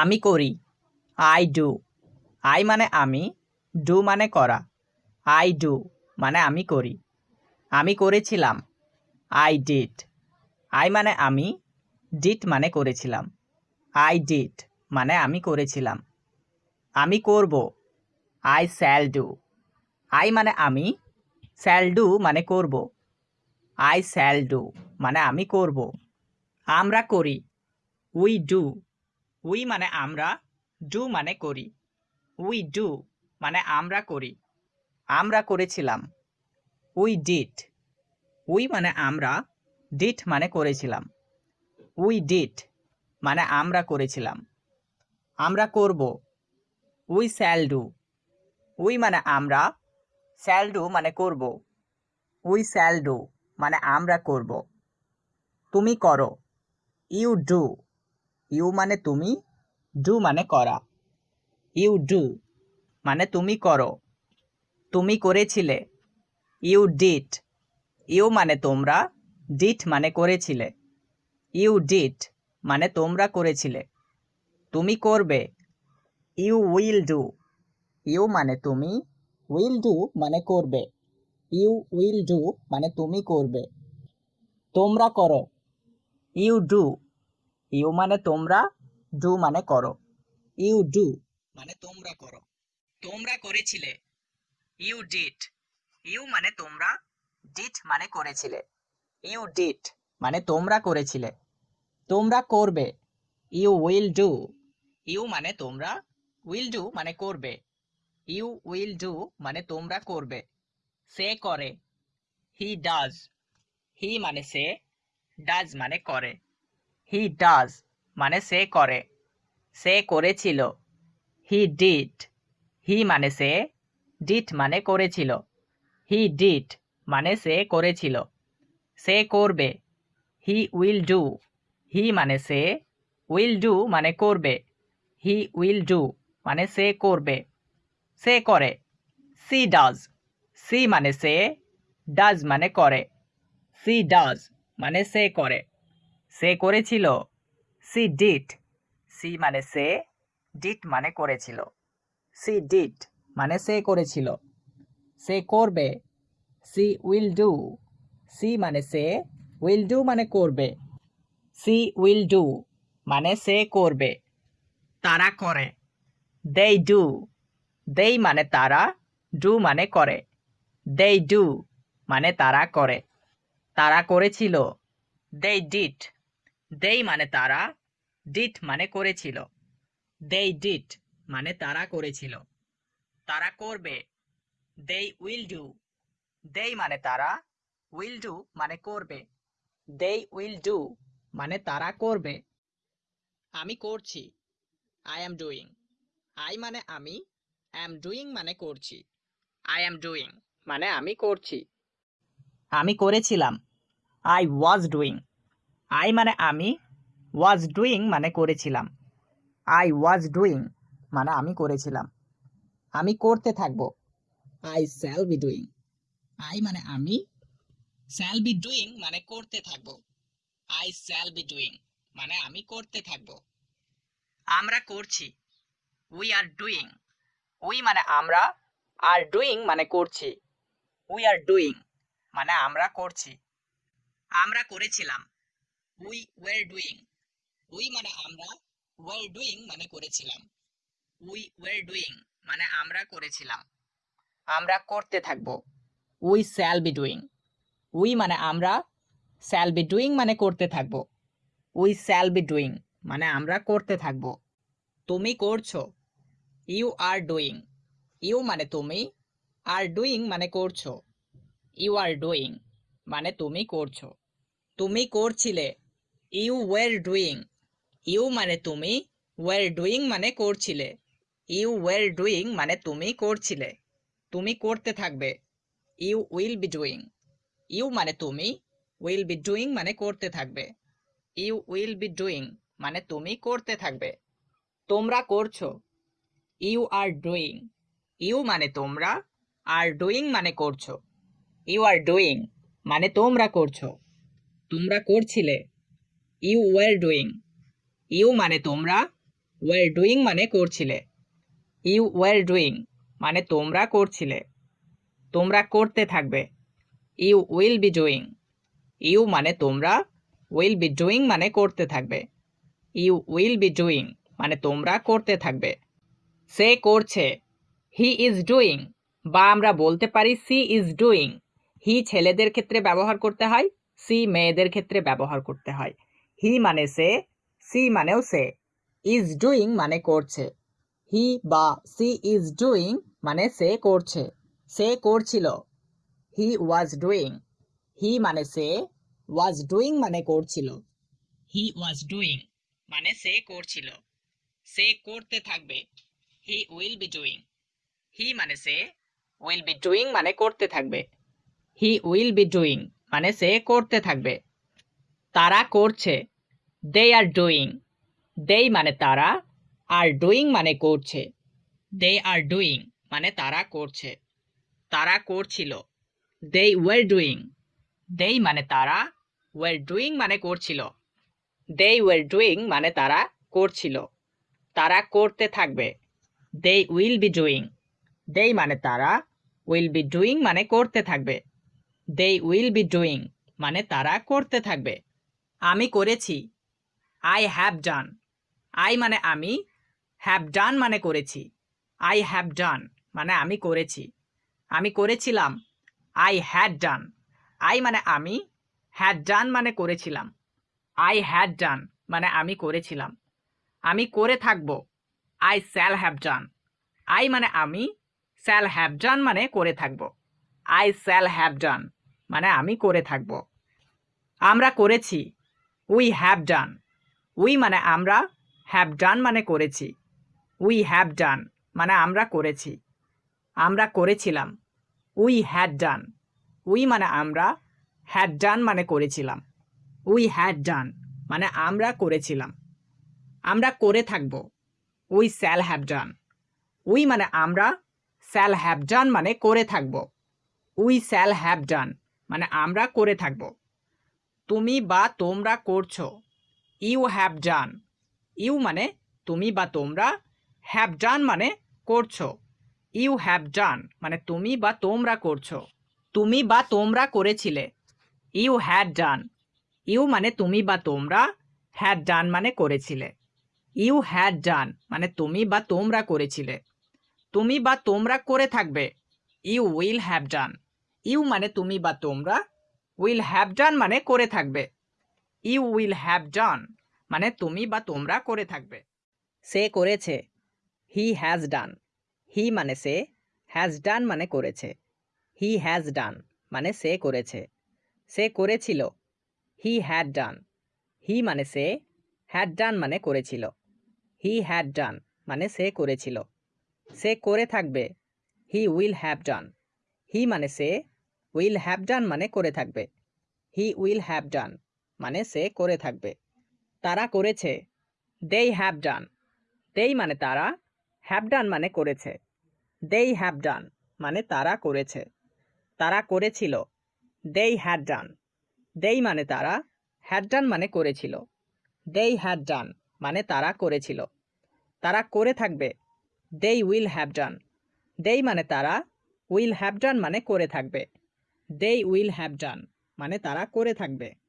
আমি করি। I do I মানে আমি ডু মানে করা। আই ডু মানে আমি করি। আমি করেছিলাম। আই ডিড আই মানে আমি ডিট মানে করেছিলাম। আই ডিড মানে আমি করেছিলাম। আমি করব। আই স্যাল ডু আই মানে আমি স্যাল ডু মানে করব। আই স্যাল ডু মানে আমি করব। আমরা করি। উই ডু উই মানে আমরা ডু মানে করি। উই ডু মানে আমরা করি। আমরা করেছিলাম। উই ডিট উই মানে আমরা ডিট মানে করেছিলাম। উই ডিট মানে আমরা করেছিলাম। আমরা করব। উই স্যাল ডু উই মানে আমরা স্যাল ডু মানে করব। উই স্যাল ডু মানে আমরা করব। তুমি করো। ইউ ডু ইউ মানে তুমি, ডু মানে করা। ইউ ডু মানে তুমি করো। তুমি করেছিলে। ইউ ডিট। ইউ মানে তোমরা, ডিট মানে করেছিলে। ইউ ডিট মানে তোমরা করেছিলে। তুমি করবে। You will do. ইউ মানে তুমি, উইল ডু মানে করবে। ইউ উইল ডু মানে তুমি করবে। তোমরা করো। ইউ ডু ইউ মানে তোমরা, ডু মানে করো। ইউ ডু মানে তোমরা করো। তোমরা করেছিলে। You did. ইউ মানে তোমরা, ডিড মানে করেছিলে। ইউ ডিড মানে তোমরা করেছিলে। তোমরা করবে। You will do. ইউ মানে তোমরা, উইল ডু মানে করবে। ইউ উইল ডু মানে তোমরা করবে। সে করে। He does. হি মানে সে, ডাজ মানে করে। হি ডাজ মানে সে করে। সে করেছিল। হি ডিড হি মানে সে ডিট মানে করেছিল। হি ডিড মানে সে করেছিল। সে করবে। হি উইল ডু হি মানে সে উইল ডু মানে করবে। হি উইল ডু মানে সে করবে। সে করে। সি ডাজ সি মানে সে ডাজ মানে করে। সি ডাজ মানে সে করে। সে করেছিল। সি ডিট সি মানে সে, ডিট মানে করেছিল। সি ডিট মানে সে করেছিল। সে করবে। C will do. সি মানে সে, উইল ডু মানে করবে। সি উইল ডু মানে সে করবে। তারা করে। দেই ডু। দেই মানে তারা, ডু মানে করে। দেই ডু মানে তারা করে। তারা করেছিল। দেই ডিট। দেই মানে তারা ডিট মানে করেছিল। দেই ডিট মানে তারা করেছিল। তারা করবে। দেই উইল ডু দেই মানে তারা উইল ডু মানে করবে। দেই উইল ডু মানে তারা করবে। আমি করছি। আই অ্যাম ডুইং আই মানে আমি অ্যাম ডুইং মানে করছি। আই অ্যাম ডুইং মানে আমি করছি। আমি করেছিলাম। আই ওয়াজ ডুইং আই মানে আমি ওয়াজ ডুইং মানে করেছিলাম। আই ওয়াজ ডুইং মানে আমি করেছিলাম। আমি করতে থাকব। I shall be doing I মানে আমি শ্যাল বি ডুইং মানে করতে থাকব। আই শ্যাল বি ডুইং মানে আমি করতে থাকব। আমরা করছি। উই আর ডুইং উই মানে আমরা আর ডুইং মানে করছি। উই আর ডুইং মানে আমরা করছি। আমরা করেছিলাম। উই ওয়ার ডুইং উই মানে আমরা ওয়ার ডুইং মানে করেছিলাম। উই ওয়ার ডুইং মানে আমরা করেছিলাম। আমরা করতে থাকব। We shall be doing we মানে আমরা শ্যাল বি ডুইং মানে করতে থাকব। উই শ্যাল বি ডুইং মানে আমরা করতে থাকব। তুমি করছ। ইউ আর ডুইং ইউ মানে তুমি আর ডুইং মানে করছ। ইউ আর ডুইং মানে তুমি করছ। তুমি করছিলে। ইউ ওয়ার ডুইং ইউ মানে তুমি ওয়ার ডুইং মানে করছিলে। ইউ ওয়ার ডুইং মানে তুমি করছিলে। তুমি করতে থাকবে। You will be doing you মানে তুমি উইল বি ডুইং মানে করতে থাকবে। ইউ উইল বি ডুইং মানে তুমি করতে থাকবে। তোমরা করছ। ইউ আর ডুইং ইউ মানে তোমরা। আর ডুইং মানে করছ। ইউ আর ডুইং মানে তোমরা করছ। তোমরা করছিলে। ইউ ওয়ার ডুইং ইউ মানে তোমরা ওয়ার ডুইং মানে করছিলে। ইউ ওয়ার ডুইং মানে তোমরা করছিলে। তোমরা করতে থাকবে। You will be doing you মানে তোমরা উইল বি ডুইং মানে করতে থাকবে। ইউ উইল বি ডুইং মানে তোমরা করতে থাকবে। সে করছে। হি ইজ ডুইং বা আমরা বলতে পারি সি ইজ ডুইং। হি ছেলেদের ক্ষেত্রে ব্যবহার করতে হয়, সি মেয়েদের ক্ষেত্রে ব্যবহার করতে হয়। হি মানে সে, সি মানেও সে। ইজ ডুইং মানে করছে। হি বা সি ইজ ডুইং মানে সে করছে। সে করছিল। হি ওয়াজ ডুইং। হি মানে সে, ওয়াজ ডুইং মানে করছিল। হি ওয়াজ ডুইং মানে সে করছিল। সে করতে থাকবে। He will be doing. He মানে সে, উইল বি ডুইং মানে করতে থাকবে। হি উইল বি ডুইং মানে সে করতে থাকবে। তারা করছে। দে আর ডুইং দেই মানে তারা আর ডুইং মানে করছে। দে আর ডুইং মানে তারা করছে। তারা করছিল। দে ওয়ার ডুইং দেই মানে তারা ওয়ার ডুইং মানে করছিল। দে ওয়ার ডুইং মানে তারা করছিল। তারা করতে থাকবে। দে উইল বি ডুইং দেই মানে তারা উইল বি ডুইং মানে করতে থাকবে। দে উইল বি ডুইং মানে তারা করতে থাকবে। আমি করেছি। আই হ্যাভ ডান আই মানে আমি হ্যাভ ডান মানে করেছি। আই হ্যাভ ডান মানে আমি করেছি। আমি করেছিলাম। আই হ্যাড ডান আই মানে আমি হ্যাড ডান মানে করেছিলাম। আই হ্যাড ডান মানে আমি করেছিলাম। আমি করে থাকব। I shall have done I মানে আমি স্যাল হ্যাভ ডান মানে করে থাকব। আই স্যাল হ্যাভ ডান মানে আমি করে থাকব। আমরা করেছি। উই হ্যাভ ডান উই মানে আমরা হ্যাভ ডান মানে করেছি। উই হ্যাভ ডান মানে আমরা করেছি। আমরা করেছিলাম। উই হ্যাড ডান উই মানে আমরা হ্যাড ডান মানে করেছিলাম। উই হ্যাড ডান মানে আমরা করেছিলাম। আমরা করে থাকব। We shall have done we মানে আমরা স্যাল হ্যাভ ডান মানে করে থাকব। উই স্যাল হ্যাভ ডান মানে আমরা করে থাকব। তুমি বা তোমরা করছ। You have done. ইউ মানে তুমি বা তোমরা হ্যাভ ডান মানে করছ। ইউ হ্যাভ ডান মানে তুমি বা তোমরা করছ। তুমি বা তোমরা করেছিলে। You had done. ইউ মানে তুমি বা তোমরা হ্যাড ডান মানে করেছিলে। ইউ হ্যাড ডান মানে তুমি বা তোমরা করেছিলে। তুমি বা তোমরা করে থাকবে। You will have done. You মানে তুমি বা তোমরা উইল হ্যাভ ডান মানে করে থাকবে। ইউ উইল হ্যাভ ডান মানে তুমি বা তোমরা করে থাকবে। সে করেছে হি হ্যাজ ডান হি মানে সে হ্যাজ ডান মানে করেছে। হি হ্যাজ ডান মানে সে করেছে। সে করেছিল হি হ্যাড ডান হি মানে সে হ্যাড ডান মানে করেছিল। হি হ্যাড ডান মানে সে করেছিল। সে করে থাকবে হি উইল হ্যাভ ডান হি মানে সে উইল হ্যাভ ডান মানে করে থাকবে। হি উইল হ্যাভ ডান মানে সে করে থাকবে। তারা করেছে দেই হ্যাভ ডান দেই মানে তারা হ্যাভ ডান মানে করেছে। দেই হ্যাভ ডান মানে তারা করেছে। তারা করেছিল দেই হ্যাড ডান দেই মানে তারা হ্যাড ডান মানে করেছিল। দেই হ্যাড ডান মানে তারা করেছিল। তারা করে থাকবে দেই উইল হ্যাভ ডান দেই মানে তারা উইল হ্যাভ ডান মানে করে থাকবে। দেই উইল হ্যাভ ডান মানে তারা করে থাকবে।